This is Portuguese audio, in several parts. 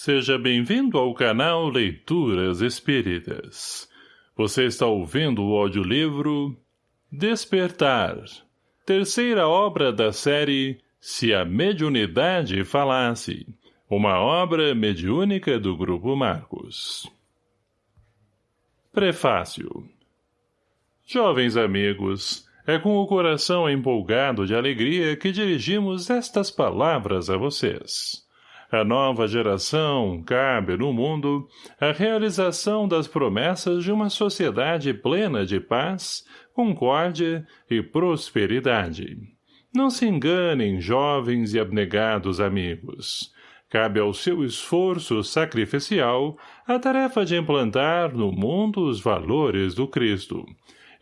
Seja bem-vindo ao canal Leituras Espíritas. Você está ouvindo o audiolivro Despertar, terceira obra da série Se a Mediunidade Falasse, uma obra mediúnica do Grupo Marcos. Prefácio Jovens amigos, é com o coração empolgado de alegria que dirigimos estas palavras a vocês. A nova geração cabe no mundo a realização das promessas de uma sociedade plena de paz, concórdia e prosperidade. Não se enganem, jovens e abnegados amigos. Cabe ao seu esforço sacrificial a tarefa de implantar no mundo os valores do Cristo,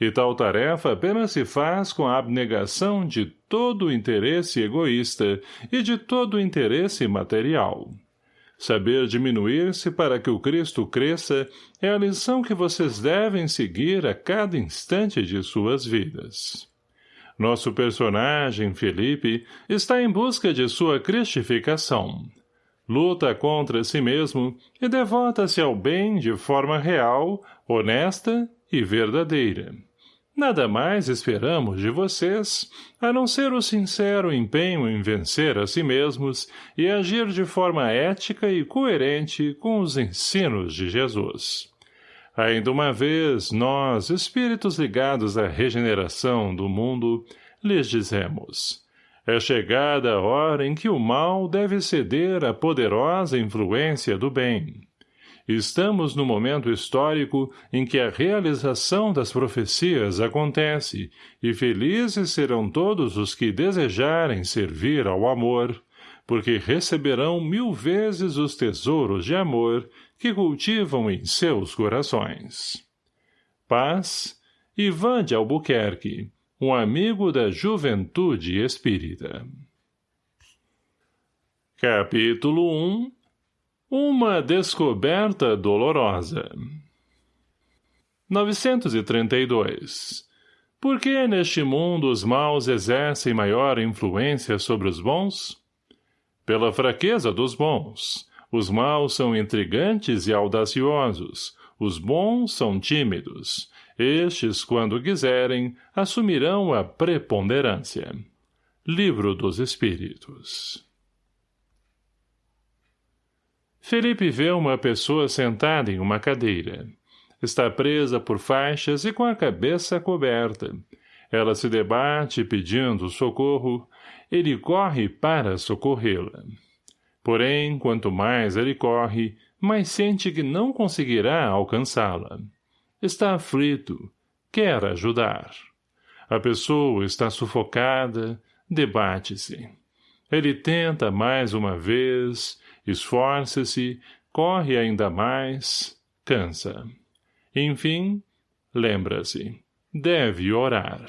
e tal tarefa apenas se faz com a abnegação de todo o interesse egoísta e de todo o interesse material. Saber diminuir-se para que o Cristo cresça é a lição que vocês devem seguir a cada instante de suas vidas. Nosso personagem, Felipe, está em busca de sua cristificação. Luta contra si mesmo e devota-se ao bem de forma real, honesta e verdadeira. Nada mais esperamos de vocês, a não ser o sincero empenho em vencer a si mesmos e agir de forma ética e coerente com os ensinos de Jesus. Ainda uma vez, nós, espíritos ligados à regeneração do mundo, lhes dizemos, é chegada a hora em que o mal deve ceder à poderosa influência do bem. Estamos no momento histórico em que a realização das profecias acontece, e felizes serão todos os que desejarem servir ao amor, porque receberão mil vezes os tesouros de amor que cultivam em seus corações. Paz, Ivan de Albuquerque, um amigo da juventude espírita. Capítulo 1 uma descoberta dolorosa. 932. Por que neste mundo os maus exercem maior influência sobre os bons? Pela fraqueza dos bons. Os maus são intrigantes e audaciosos. Os bons são tímidos. Estes, quando quiserem, assumirão a preponderância. Livro dos Espíritos Felipe vê uma pessoa sentada em uma cadeira. Está presa por faixas e com a cabeça coberta. Ela se debate pedindo socorro. Ele corre para socorrê-la. Porém, quanto mais ele corre, mais sente que não conseguirá alcançá-la. Está aflito. Quer ajudar. A pessoa está sufocada, debate-se. Ele tenta mais uma vez, esforça-se, corre ainda mais, cansa. Enfim, lembra-se, deve orar.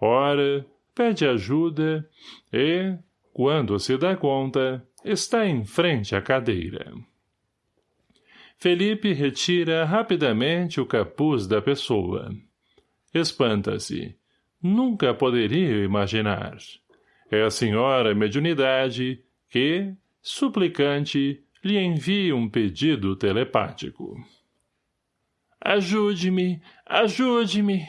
Ora, pede ajuda e, quando se dá conta, está em frente à cadeira. Felipe retira rapidamente o capuz da pessoa. Espanta-se. Nunca poderia imaginar. É a senhora mediunidade que, suplicante, lhe envia um pedido telepático. Ajude-me, ajude-me!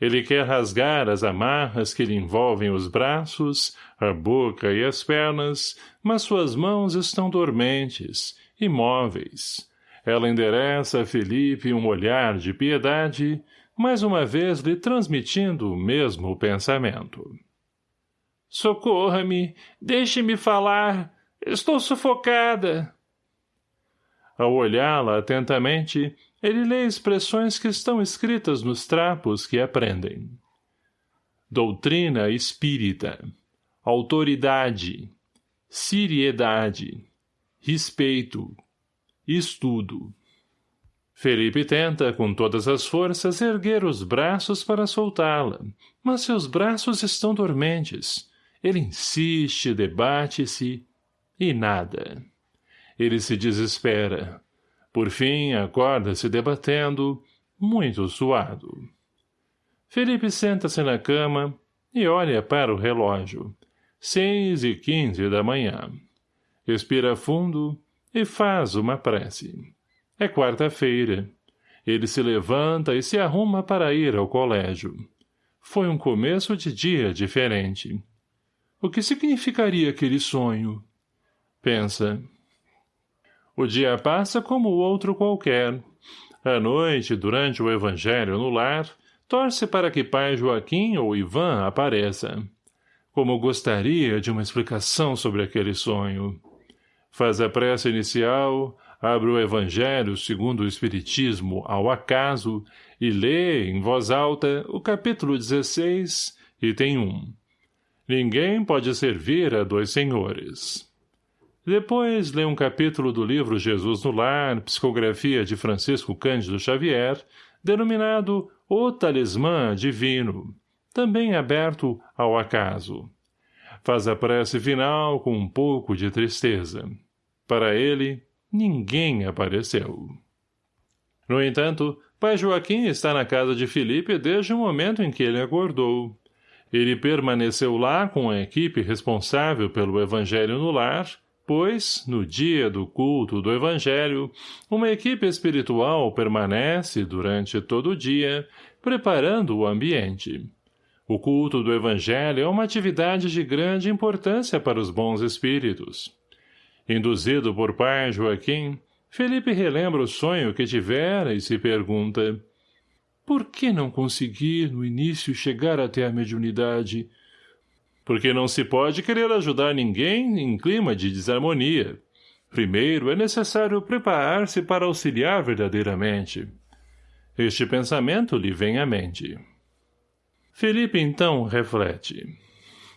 Ele quer rasgar as amarras que lhe envolvem os braços, a boca e as pernas, mas suas mãos estão dormentes, imóveis. Ela endereça a Felipe um olhar de piedade, mais uma vez lhe transmitindo o mesmo pensamento. Socorra-me! Deixe-me falar! Estou sufocada! Ao olhá-la atentamente, ele lê expressões que estão escritas nos trapos que aprendem. Doutrina espírita. Autoridade. Seriedade. Respeito. Estudo. Felipe tenta, com todas as forças, erguer os braços para soltá-la, mas seus braços estão dormentes. Ele insiste, debate-se, e nada. Ele se desespera. Por fim, acorda-se debatendo, muito suado. Felipe senta-se na cama e olha para o relógio. Seis e quinze da manhã. Expira fundo e faz uma prece. É quarta-feira. Ele se levanta e se arruma para ir ao colégio. Foi um começo de dia diferente. O que significaria aquele sonho? Pensa. O dia passa como outro qualquer. À noite, durante o evangelho no lar, torce para que pai Joaquim ou Ivan apareça. Como gostaria de uma explicação sobre aquele sonho. Faz a prece inicial, abre o evangelho segundo o espiritismo ao acaso e lê, em voz alta, o capítulo 16, item 1. Ninguém pode servir a dois senhores. Depois lê um capítulo do livro Jesus no Lar, psicografia de Francisco Cândido Xavier, denominado O Talismã Divino, também aberto ao acaso. Faz a prece final com um pouco de tristeza. Para ele, ninguém apareceu. No entanto, pai Joaquim está na casa de Felipe desde o momento em que ele acordou. Ele permaneceu lá com a equipe responsável pelo evangelho no lar, pois, no dia do culto do Evangelho, uma equipe espiritual permanece, durante todo o dia, preparando o ambiente. O culto do Evangelho é uma atividade de grande importância para os bons espíritos. Induzido por pai Joaquim, Felipe relembra o sonho que tivera e se pergunta por que não consegui, no início, chegar até a mediunidade? porque não se pode querer ajudar ninguém em clima de desarmonia. Primeiro, é necessário preparar-se para auxiliar verdadeiramente. Este pensamento lhe vem à mente. Felipe, então, reflete.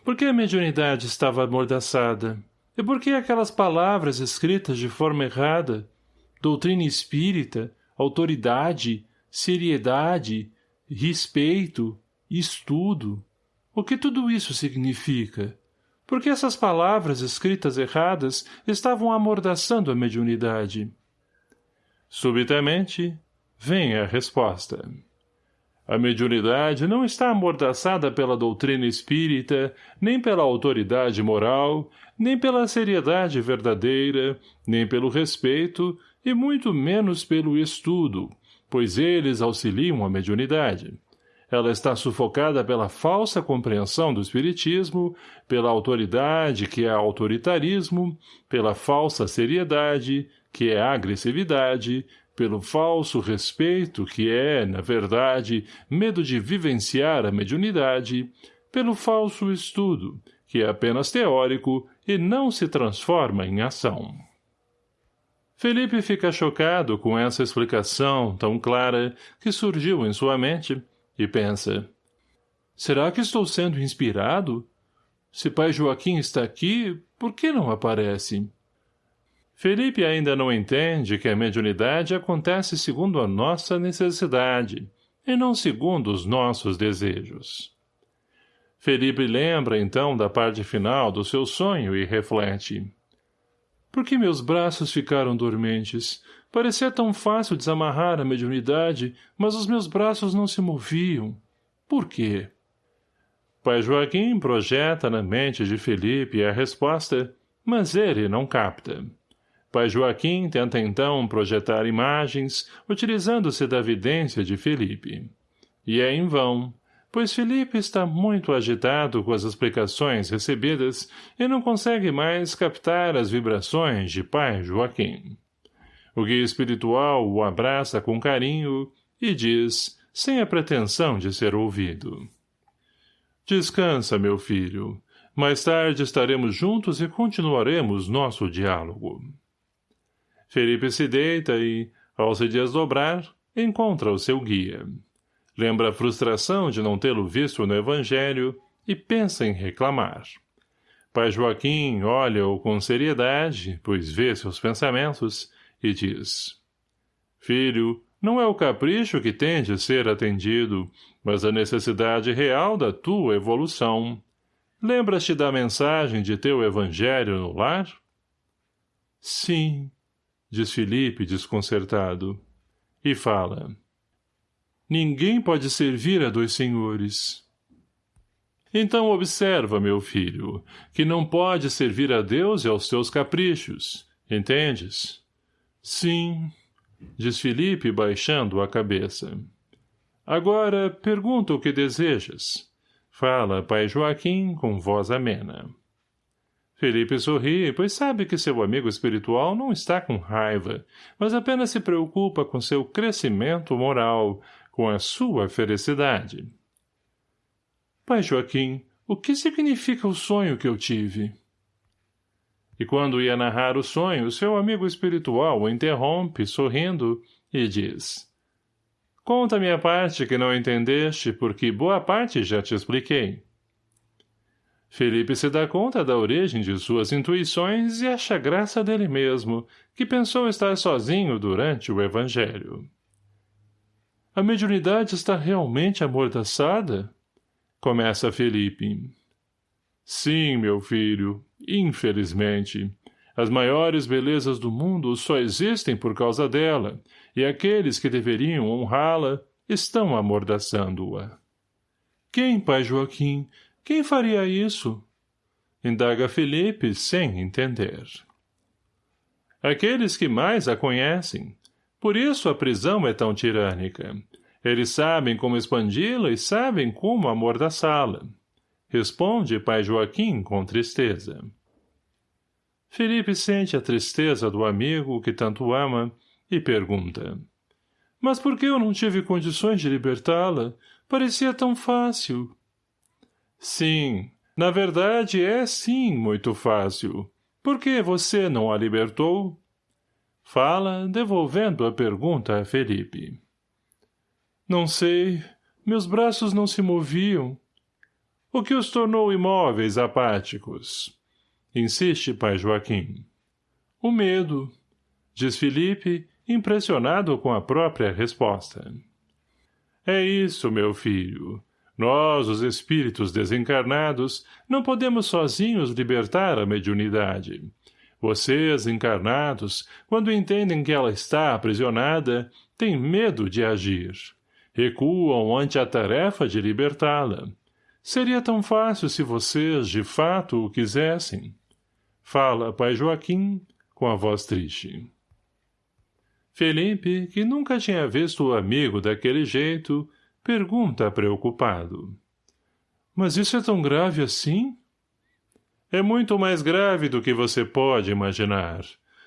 Por que a mediunidade estava amordaçada? E por que aquelas palavras escritas de forma errada? Doutrina espírita, autoridade, seriedade, respeito, estudo, o que tudo isso significa? Porque essas palavras escritas erradas estavam amordaçando a mediunidade. Subitamente, vem a resposta. A mediunidade não está amordaçada pela doutrina espírita, nem pela autoridade moral, nem pela seriedade verdadeira, nem pelo respeito, e muito menos pelo estudo, pois eles auxiliam a mediunidade. Ela está sufocada pela falsa compreensão do espiritismo, pela autoridade, que é autoritarismo, pela falsa seriedade, que é agressividade, pelo falso respeito, que é, na verdade, medo de vivenciar a mediunidade, pelo falso estudo, que é apenas teórico e não se transforma em ação. Felipe fica chocado com essa explicação tão clara que surgiu em sua mente e pensa, será que estou sendo inspirado? Se pai Joaquim está aqui, por que não aparece? Felipe ainda não entende que a mediunidade acontece segundo a nossa necessidade, e não segundo os nossos desejos. Felipe lembra, então, da parte final do seu sonho e reflete. Por que meus braços ficaram dormentes? Parecia tão fácil desamarrar a mediunidade, mas os meus braços não se moviam. Por quê? Pai Joaquim projeta na mente de Felipe a resposta, mas ele não capta. Pai Joaquim tenta então projetar imagens, utilizando-se da vidência de Felipe. E é em vão, pois Felipe está muito agitado com as explicações recebidas e não consegue mais captar as vibrações de pai Joaquim. O guia espiritual o abraça com carinho e diz, sem a pretensão de ser ouvido. Descansa, meu filho. Mais tarde estaremos juntos e continuaremos nosso diálogo. Felipe se deita e, ao se desdobrar, encontra o seu guia. Lembra a frustração de não tê-lo visto no Evangelho e pensa em reclamar. Pai Joaquim olha-o com seriedade, pois vê seus pensamentos, e diz, Filho, não é o capricho que tem de ser atendido, mas a necessidade real da tua evolução. Lembras-te da mensagem de teu evangelho no lar? Sim, diz Felipe desconcertado. E fala. Ninguém pode servir a dois senhores. Então observa, meu filho, que não pode servir a Deus e aos teus caprichos. Entendes? Sim, diz Felipe baixando a cabeça. Agora, pergunta o que desejas. Fala, pai Joaquim, com voz amena. Felipe sorri, pois sabe que seu amigo espiritual não está com raiva, mas apenas se preocupa com seu crescimento moral, com a sua felicidade. Pai Joaquim, o que significa o sonho que eu tive? E quando ia narrar o sonho, seu amigo espiritual o interrompe, sorrindo, e diz Conta-me a parte que não entendeste, porque boa parte já te expliquei. Felipe se dá conta da origem de suas intuições e acha graça dele mesmo, que pensou estar sozinho durante o evangelho. A mediunidade está realmente amordaçada? Começa Felipe. Sim, meu filho, infelizmente. As maiores belezas do mundo só existem por causa dela, e aqueles que deveriam honrá-la estão amordaçando-a. Quem, pai Joaquim? Quem faria isso? Indaga Felipe sem entender. Aqueles que mais a conhecem. Por isso a prisão é tão tirânica. Eles sabem como expandi-la e sabem como amordaçá-la. Responde pai Joaquim com tristeza. Felipe sente a tristeza do amigo que tanto ama e pergunta. Mas por que eu não tive condições de libertá-la? Parecia tão fácil. Sim, na verdade é sim muito fácil. Por que você não a libertou? Fala, devolvendo a pergunta a Felipe. Não sei. Meus braços não se moviam. O que os tornou imóveis, apáticos? Insiste, pai Joaquim. O medo, diz Felipe, impressionado com a própria resposta. É isso, meu filho. Nós, os espíritos desencarnados, não podemos sozinhos libertar a mediunidade. Vocês, encarnados, quando entendem que ela está aprisionada, têm medo de agir recuam ante a tarefa de libertá-la. Seria tão fácil se vocês, de fato, o quisessem. Fala, pai Joaquim, com a voz triste. Felipe, que nunca tinha visto o amigo daquele jeito, pergunta preocupado. Mas isso é tão grave assim? É muito mais grave do que você pode imaginar.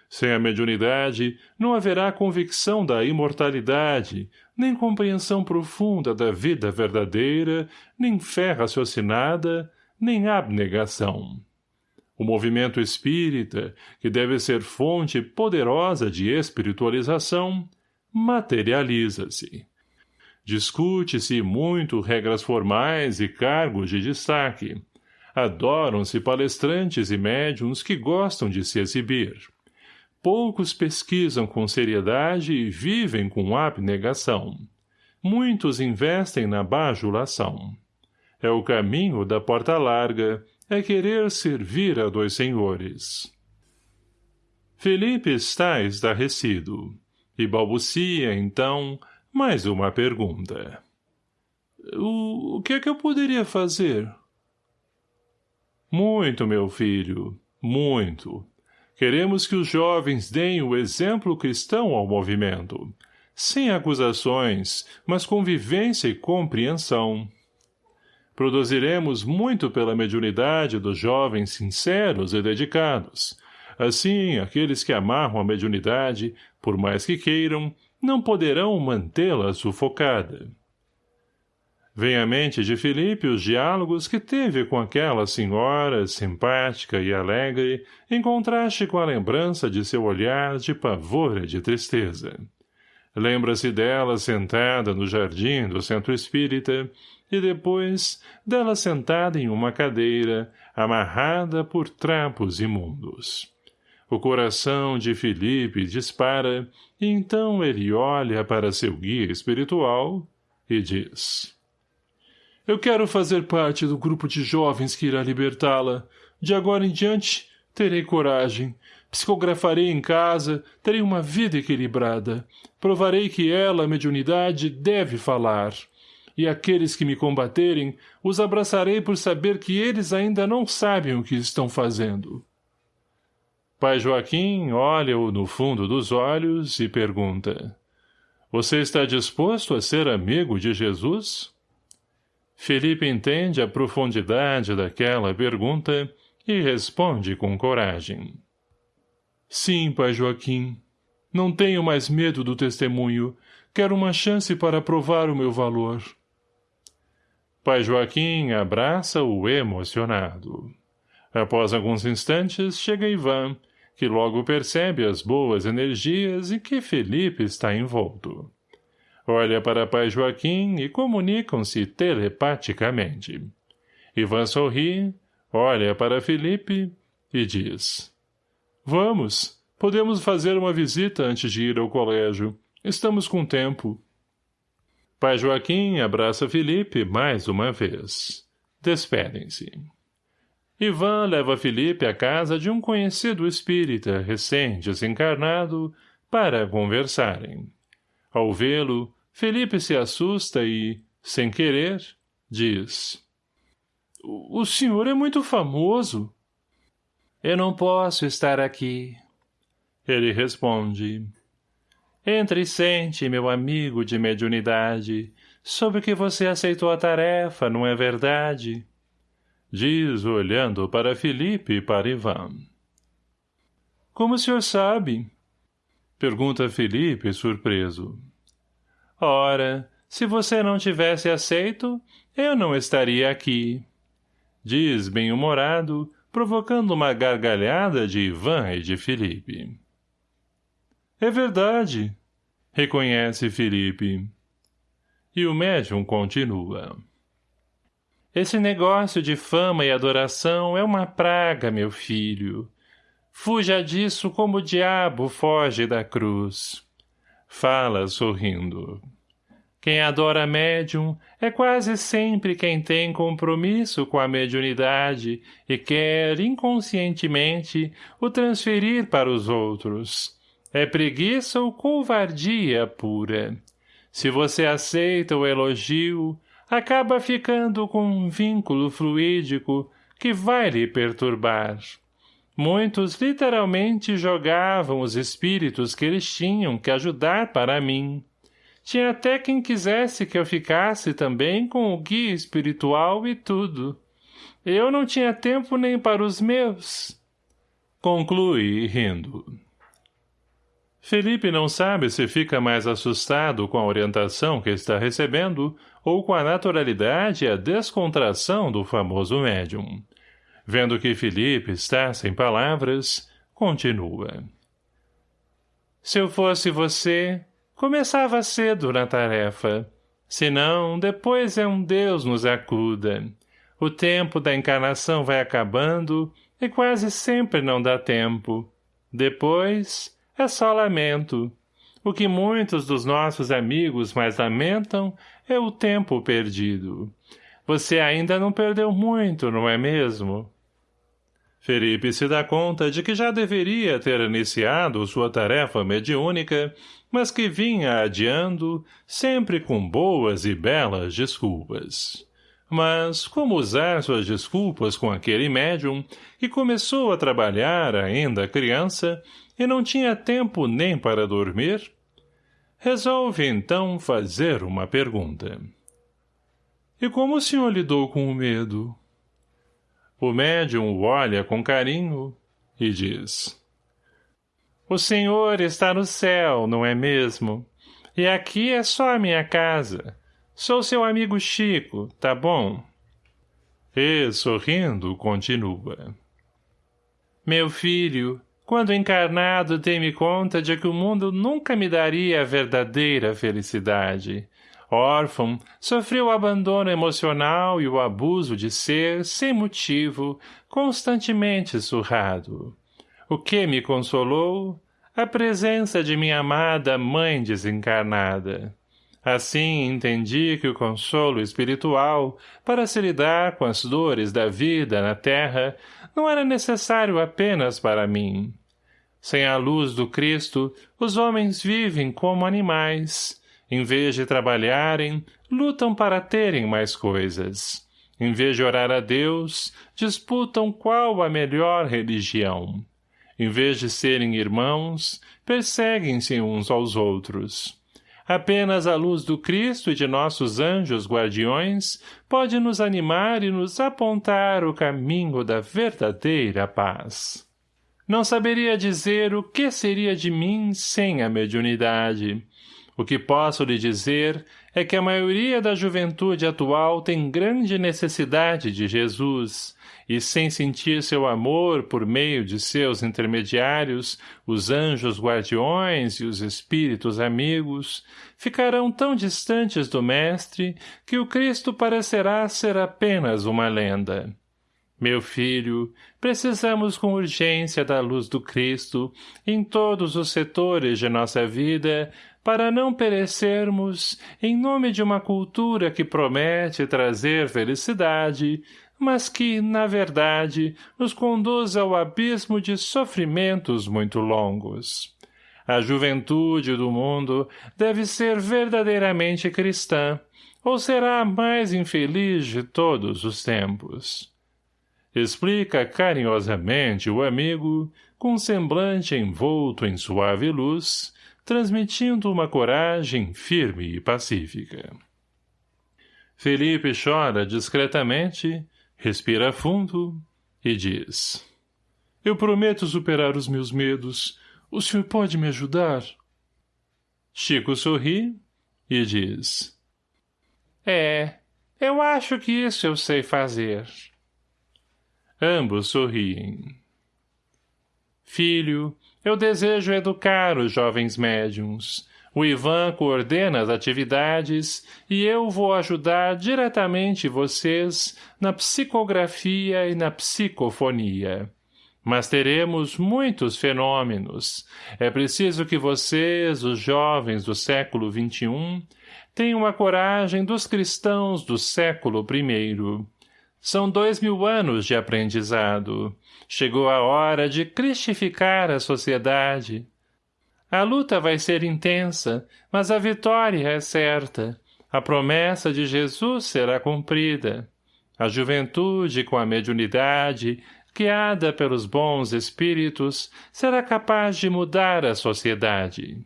Sem a mediunidade, não haverá convicção da imortalidade, nem compreensão profunda da vida verdadeira, nem fé raciocinada, nem abnegação. O movimento espírita, que deve ser fonte poderosa de espiritualização, materializa-se. Discute-se muito regras formais e cargos de destaque. Adoram-se palestrantes e médiums que gostam de se exibir poucos pesquisam com seriedade e vivem com abnegação. Muitos investem na bajulação. É o caminho da porta larga, é querer servir a dois senhores. Felipe está estarrecido, e balbucia, então, mais uma pergunta. O, o que é que eu poderia fazer? Muito, meu filho, muito. Queremos que os jovens deem o exemplo cristão ao movimento, sem acusações, mas com vivência e compreensão. Produziremos muito pela mediunidade dos jovens sinceros e dedicados. Assim, aqueles que amarram a mediunidade, por mais que queiram, não poderão mantê-la sufocada. Vem à mente de Felipe os diálogos que teve com aquela senhora, simpática e alegre, em contraste com a lembrança de seu olhar de pavor e de tristeza. Lembra-se dela sentada no jardim do centro espírita, e depois dela sentada em uma cadeira, amarrada por trapos imundos. O coração de Felipe dispara, e então ele olha para seu guia espiritual e diz... Eu quero fazer parte do grupo de jovens que irá libertá-la. De agora em diante, terei coragem. Psicografarei em casa, terei uma vida equilibrada. Provarei que ela, a mediunidade, deve falar. e aqueles que me combaterem, os abraçarei por saber que eles ainda não sabem o que estão fazendo. Pai Joaquim olha-o no fundo dos olhos e pergunta, Você está disposto a ser amigo de Jesus? Felipe entende a profundidade daquela pergunta e responde com coragem. Sim, pai Joaquim. Não tenho mais medo do testemunho. Quero uma chance para provar o meu valor. Pai Joaquim abraça-o emocionado. Após alguns instantes, chega Ivan, que logo percebe as boas energias em que Felipe está envolto. Olha para pai Joaquim e comunicam-se telepaticamente. Ivan sorri, olha para Felipe e diz Vamos, podemos fazer uma visita antes de ir ao colégio. Estamos com tempo. Pai Joaquim abraça Felipe mais uma vez. Despedem-se. Ivan leva Felipe à casa de um conhecido espírita recém-desencarnado para conversarem. Ao vê-lo, Felipe se assusta e, sem querer, diz O senhor é muito famoso. Eu não posso estar aqui. Ele responde Entre e sente, meu amigo de mediunidade, sobre que você aceitou a tarefa, não é verdade? Diz, olhando para Felipe e para Ivan. Como o senhor sabe? Pergunta Felipe, surpreso. Ora, se você não tivesse aceito, eu não estaria aqui. Diz, bem-humorado, provocando uma gargalhada de Ivan e de Felipe. É verdade, reconhece Felipe. E o médium continua. Esse negócio de fama e adoração é uma praga, meu filho. Fuja disso como o diabo foge da cruz. Fala, sorrindo. Quem adora médium é quase sempre quem tem compromisso com a mediunidade e quer, inconscientemente, o transferir para os outros. É preguiça ou covardia pura. Se você aceita o elogio, acaba ficando com um vínculo fluídico que vai lhe perturbar. Muitos literalmente jogavam os espíritos que eles tinham que ajudar para mim. Tinha até quem quisesse que eu ficasse também com o guia espiritual e tudo. Eu não tinha tempo nem para os meus. Conclui, rindo. Felipe não sabe se fica mais assustado com a orientação que está recebendo ou com a naturalidade e a descontração do famoso médium. Vendo que Felipe está sem palavras, continua. Se eu fosse você, começava cedo na tarefa. Senão, depois é um Deus nos acuda. O tempo da encarnação vai acabando e quase sempre não dá tempo. Depois, é só lamento. O que muitos dos nossos amigos mais lamentam é o tempo perdido. Você ainda não perdeu muito, não é mesmo? Felipe se dá conta de que já deveria ter iniciado sua tarefa mediúnica, mas que vinha adiando, sempre com boas e belas desculpas. Mas, como usar suas desculpas com aquele médium, que começou a trabalhar ainda criança, e não tinha tempo nem para dormir? Resolve, então, fazer uma pergunta. E como o senhor lidou com o medo? O médium o olha com carinho e diz. O senhor está no céu, não é mesmo? E aqui é só a minha casa. Sou seu amigo Chico, tá bom? E, sorrindo, continua. Meu filho, quando encarnado dei-me conta de que o mundo nunca me daria a verdadeira felicidade órfão, sofreu o abandono emocional e o abuso de ser, sem motivo, constantemente surrado. O que me consolou? A presença de minha amada mãe desencarnada. Assim entendi que o consolo espiritual, para se lidar com as dores da vida na terra, não era necessário apenas para mim. Sem a luz do Cristo, os homens vivem como animais, Em vez de trabalharem, lutam para terem mais coisas. Em vez de orar a Deus, disputam qual a melhor religião. Em vez de serem irmãos, perseguem-se uns aos outros. Apenas a luz do Cristo e de nossos anjos guardiões pode nos animar e nos apontar o caminho da verdadeira paz. Não saberia dizer o que seria de mim sem a mediunidade. O que posso lhe dizer é que a maioria da juventude atual tem grande necessidade de Jesus, e sem sentir seu amor por meio de seus intermediários, os anjos guardiões e os espíritos amigos, ficarão tão distantes do Mestre que o Cristo parecerá ser apenas uma lenda. Meu filho, precisamos com urgência da luz do Cristo em todos os setores de nossa vida para não perecermos em nome de uma cultura que promete trazer felicidade, mas que, na verdade, nos conduz ao abismo de sofrimentos muito longos. A juventude do mundo deve ser verdadeiramente cristã, ou será a mais infeliz de todos os tempos. Explica carinhosamente o amigo, com semblante envolto em suave luz, transmitindo uma coragem firme e pacífica. Felipe chora discretamente, respira fundo e diz Eu prometo superar os meus medos. O senhor pode me ajudar? Chico sorri e diz É, eu acho que isso eu sei fazer. Ambos sorriem. Filho, eu desejo educar os jovens médiums. O Ivan coordena as atividades e eu vou ajudar diretamente vocês na psicografia e na psicofonia. Mas teremos muitos fenômenos. É preciso que vocês, os jovens do século XXI, tenham a coragem dos cristãos do século I. São dois mil anos de aprendizado. Chegou a hora de cristificar a sociedade. A luta vai ser intensa, mas a vitória é certa. A promessa de Jesus será cumprida. A juventude, com a mediunidade, guiada pelos bons espíritos, será capaz de mudar a sociedade.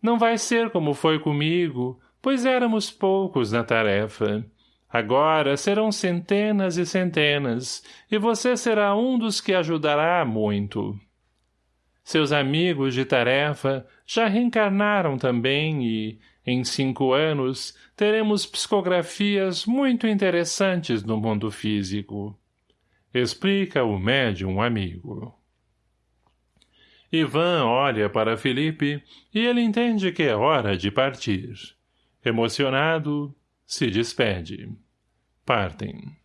Não vai ser como foi comigo, pois éramos poucos na tarefa. Agora serão centenas e centenas, e você será um dos que ajudará muito. Seus amigos de tarefa já reencarnaram também e, em cinco anos, teremos psicografias muito interessantes no mundo físico. Explica o médium amigo. Ivan olha para Felipe e ele entende que é hora de partir. Emocionado, se despede. Partem.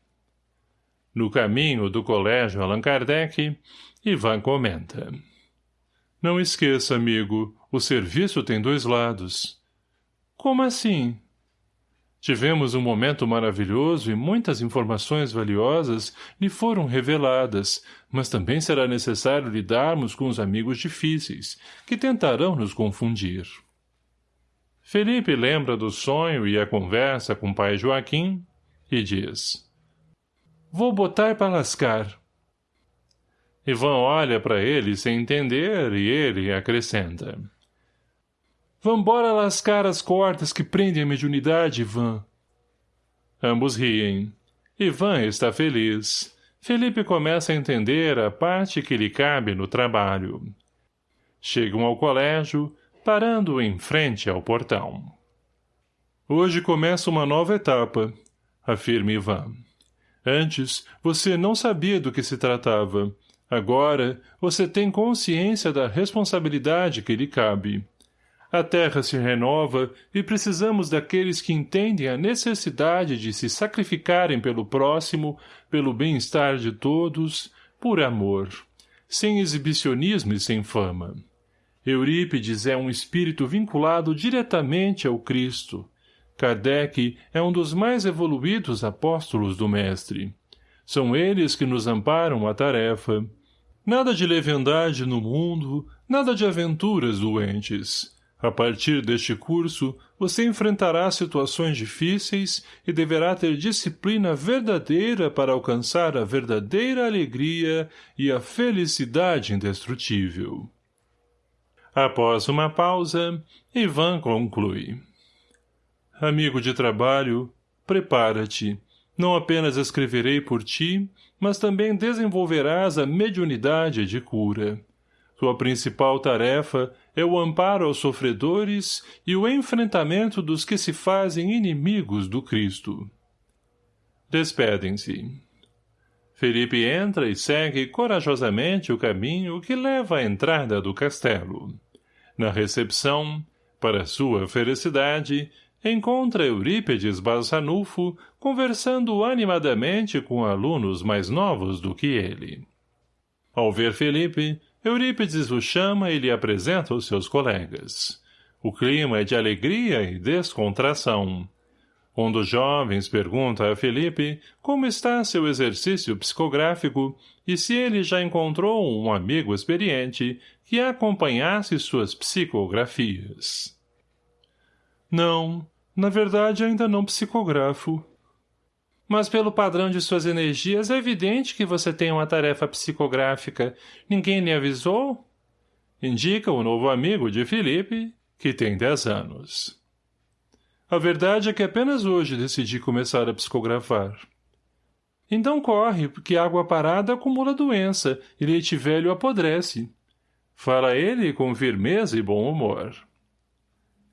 No caminho do colégio Allan Kardec, Ivan comenta. Não esqueça, amigo, o serviço tem dois lados. Como assim? Tivemos um momento maravilhoso e muitas informações valiosas lhe foram reveladas, mas também será necessário lidarmos com os amigos difíceis, que tentarão nos confundir. Felipe lembra do sonho e a conversa com o pai Joaquim, e diz Vou botar para lascar. Ivan olha para ele sem entender e ele acrescenta Vambora lascar as cordas que prendem a mediunidade, Ivan. Ambos riem. Ivan está feliz. Felipe começa a entender a parte que lhe cabe no trabalho. Chegam ao colégio, parando em frente ao portão. Hoje começa uma nova etapa, afirma Ivan. Antes, você não sabia do que se tratava. Agora, você tem consciência da responsabilidade que lhe cabe. A terra se renova e precisamos daqueles que entendem a necessidade de se sacrificarem pelo próximo, pelo bem-estar de todos, por amor, sem exibicionismo e sem fama. Eurípides é um espírito vinculado diretamente ao Cristo, Kardec é um dos mais evoluídos apóstolos do Mestre. São eles que nos amparam a tarefa. Nada de leviandade no mundo, nada de aventuras doentes. A partir deste curso, você enfrentará situações difíceis e deverá ter disciplina verdadeira para alcançar a verdadeira alegria e a felicidade indestrutível. Após uma pausa, Ivan conclui. Amigo de trabalho, prepara-te. Não apenas escreverei por ti, mas também desenvolverás a mediunidade de cura. Sua principal tarefa é o amparo aos sofredores e o enfrentamento dos que se fazem inimigos do Cristo. Despedem-se. Felipe entra e segue corajosamente o caminho que leva à entrada do castelo. Na recepção, para sua felicidade, encontra Eurípedes Barçanufo conversando animadamente com alunos mais novos do que ele. Ao ver Felipe, Eurípides o chama e lhe apresenta os seus colegas. O clima é de alegria e descontração. Um dos jovens pergunta a Felipe como está seu exercício psicográfico e se ele já encontrou um amigo experiente que acompanhasse suas psicografias. Não, na verdade ainda não psicografo. Mas pelo padrão de suas energias é evidente que você tem uma tarefa psicográfica. Ninguém lhe avisou? Indica o novo amigo de Felipe, que tem dez anos. A verdade é que apenas hoje decidi começar a psicografar. Então corre, porque água parada acumula doença e leite velho apodrece. Fala ele com firmeza e bom humor.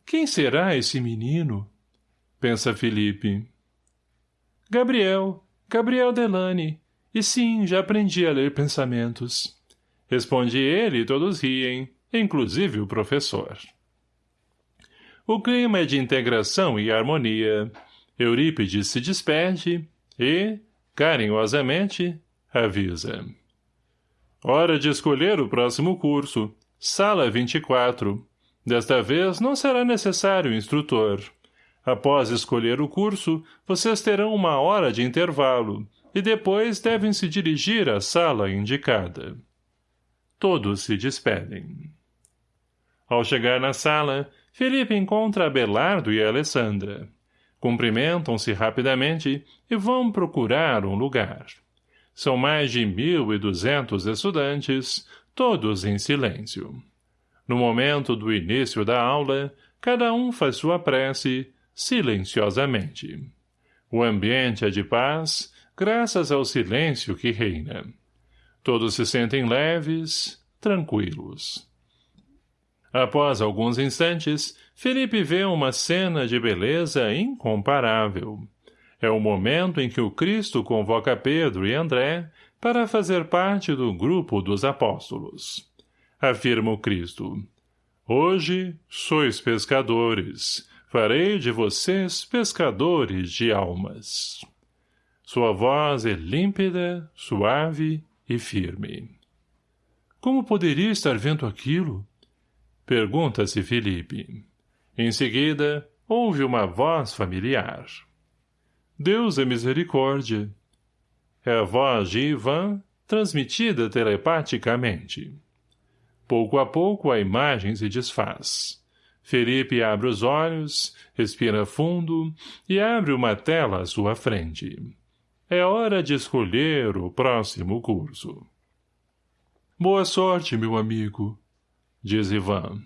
Quem será esse menino? Pensa Felipe. Gabriel, Gabriel Delane. E sim, já aprendi a ler pensamentos. Responde ele e todos riem, inclusive o professor. O clima é de integração e harmonia. Eurípides se despede e, carinhosamente, avisa. Hora de escolher o próximo curso. Sala 24. Desta vez não será necessário instrutor. Após escolher o curso, vocês terão uma hora de intervalo, e depois devem se dirigir à sala indicada. Todos se despedem. Ao chegar na sala, Felipe encontra Abelardo e Alessandra. Cumprimentam-se rapidamente e vão procurar um lugar. São mais de mil e duzentos estudantes, todos em silêncio. No momento do início da aula, cada um faz sua prece, silenciosamente. O ambiente é de paz, graças ao silêncio que reina. Todos se sentem leves, tranquilos. Após alguns instantes, Felipe vê uma cena de beleza incomparável. É o momento em que o Cristo convoca Pedro e André para fazer parte do grupo dos apóstolos. Afirma o Cristo. Hoje sois pescadores, farei de vocês pescadores de almas. Sua voz é límpida, suave e firme. Como poderia estar vendo aquilo? Pergunta-se Felipe. Em seguida, ouve uma voz familiar. Deus é misericórdia. É a voz de Ivan, transmitida telepaticamente. Pouco a pouco a imagem se desfaz. Felipe abre os olhos, respira fundo e abre uma tela à sua frente. É hora de escolher o próximo curso. Boa sorte, meu amigo, diz Ivan.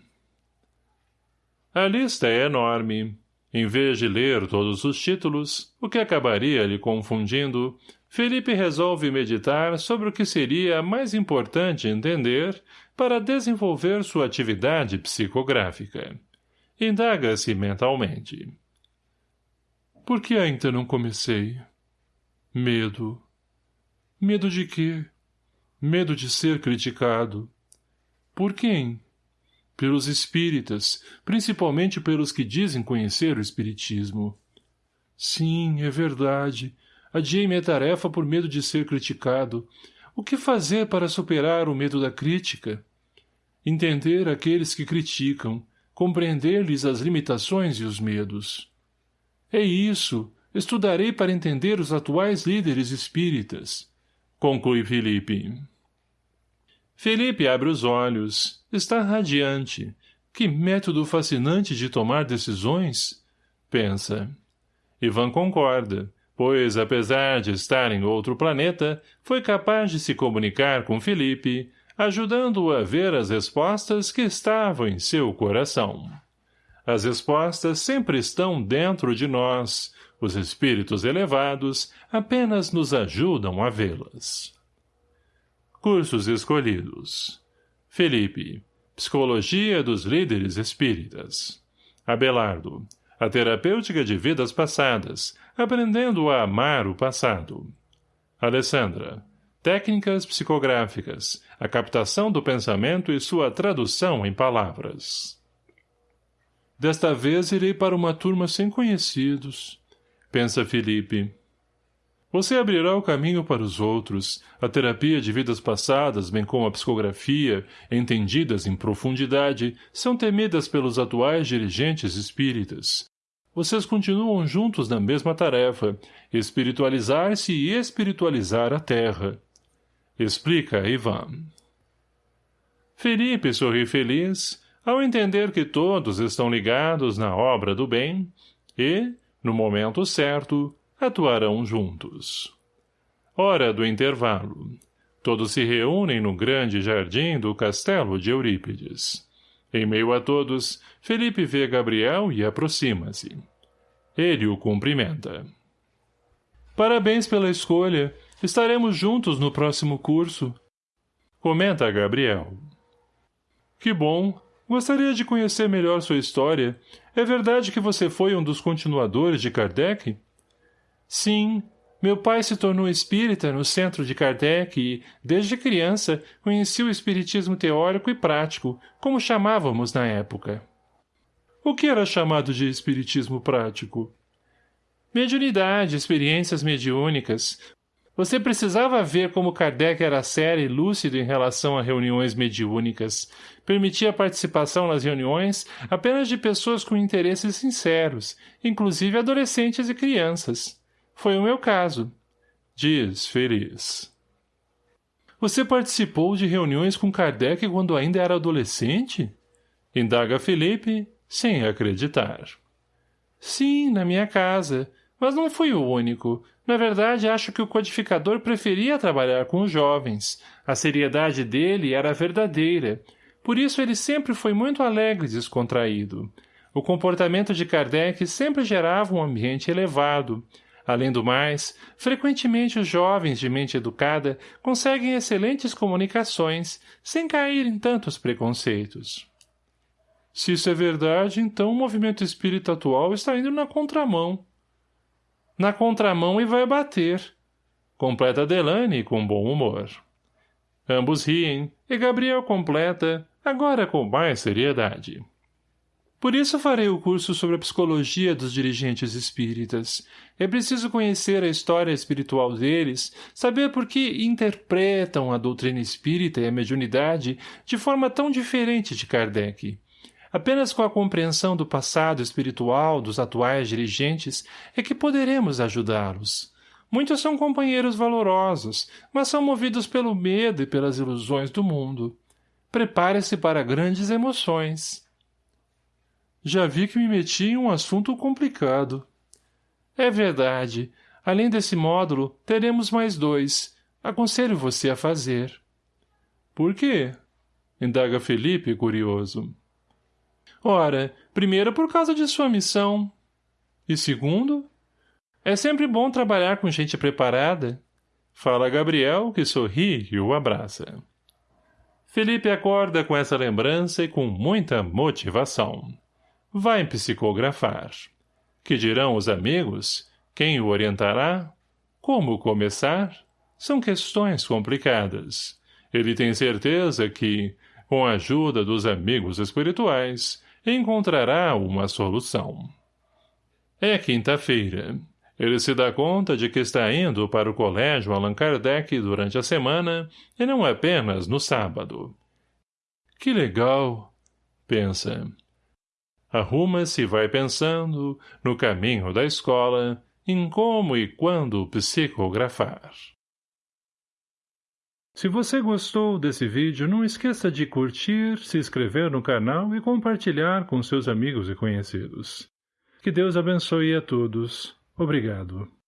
A lista é enorme. Em vez de ler todos os títulos, o que acabaria lhe confundindo, Felipe resolve meditar sobre o que seria mais importante entender para desenvolver sua atividade psicográfica. Indaga-se mentalmente. Por que ainda não comecei? Medo. Medo de quê? Medo de ser criticado. Por quem? Pelos espíritas, principalmente pelos que dizem conhecer o espiritismo. Sim, é verdade. Adiei minha tarefa por medo de ser criticado. O que fazer para superar o medo da crítica? Entender aqueles que criticam, compreender-lhes as limitações e os medos. É isso, estudarei para entender os atuais líderes espíritas, conclui Felipe. Felipe abre os olhos, está radiante, Que método fascinante de tomar decisões? Pensa. Ivan concorda, pois, apesar de estar em outro planeta, foi capaz de se comunicar com Felipe, ajudando-o a ver as respostas que estavam em seu coração. As respostas sempre estão dentro de nós, os espíritos elevados apenas nos ajudam a vê-las. Cursos escolhidos Felipe, Psicologia dos Líderes Espíritas Abelardo, a terapêutica de vidas passadas, aprendendo a amar o passado. Alessandra, Técnicas psicográficas, a captação do pensamento e sua tradução em palavras. Desta vez irei para uma turma sem conhecidos, pensa Felipe. Você abrirá o caminho para os outros, a terapia de vidas passadas, bem como a psicografia, entendidas em profundidade, são temidas pelos atuais dirigentes espíritas. Vocês continuam juntos na mesma tarefa, espiritualizar-se e espiritualizar a Terra. Explica Ivan. Felipe sorri feliz ao entender que todos estão ligados na obra do bem e, no momento certo, atuarão juntos. Hora do intervalo. Todos se reúnem no grande jardim do castelo de Eurípides. Em meio a todos, Felipe vê Gabriel e aproxima-se. Ele o cumprimenta. Parabéns pela escolha. Estaremos juntos no próximo curso. Comenta Gabriel. Que bom. Gostaria de conhecer melhor sua história. É verdade que você foi um dos continuadores de Kardec? Sim. Meu pai se tornou espírita no centro de Kardec e, desde criança, conheci o espiritismo teórico e prático, como chamávamos na época. O que era chamado de espiritismo prático? Mediunidade, experiências mediúnicas, você precisava ver como Kardec era sério e lúcido em relação a reuniões mediúnicas. Permitia a participação nas reuniões apenas de pessoas com interesses sinceros, inclusive adolescentes e crianças. Foi o meu caso. Diz, feliz. Você participou de reuniões com Kardec quando ainda era adolescente? Indaga Felipe, sem acreditar. Sim, na minha casa. Mas não fui o único. Na verdade, acho que o codificador preferia trabalhar com os jovens. A seriedade dele era verdadeira. Por isso ele sempre foi muito alegre e descontraído. O comportamento de Kardec sempre gerava um ambiente elevado. Além do mais, frequentemente os jovens de mente educada conseguem excelentes comunicações, sem cair em tantos preconceitos. Se isso é verdade, então o movimento espírita atual está indo na contramão, na contramão e vai bater. Completa Delane com bom humor. Ambos riem, e Gabriel completa, agora com mais seriedade. Por isso farei o curso sobre a psicologia dos dirigentes espíritas. É preciso conhecer a história espiritual deles, saber por que interpretam a doutrina espírita e a mediunidade de forma tão diferente de Kardec. Apenas com a compreensão do passado espiritual dos atuais dirigentes é que poderemos ajudá-los. Muitos são companheiros valorosos, mas são movidos pelo medo e pelas ilusões do mundo. Prepare-se para grandes emoções. Já vi que me meti em um assunto complicado. É verdade. Além desse módulo, teremos mais dois. Aconselho você a fazer. Por quê? Indaga Felipe, curioso. Ora, primeiro por causa de sua missão. E segundo, é sempre bom trabalhar com gente preparada. Fala Gabriel, que sorri e o abraça. Felipe acorda com essa lembrança e com muita motivação. Vai psicografar. Que dirão os amigos? Quem o orientará? Como começar? São questões complicadas. Ele tem certeza que, com a ajuda dos amigos espirituais, encontrará uma solução. É quinta-feira. Ele se dá conta de que está indo para o colégio Allan Kardec durante a semana e não apenas no sábado. Que legal, pensa. Arruma-se e vai pensando, no caminho da escola, em como e quando psicografar. Se você gostou desse vídeo, não esqueça de curtir, se inscrever no canal e compartilhar com seus amigos e conhecidos. Que Deus abençoe a todos. Obrigado.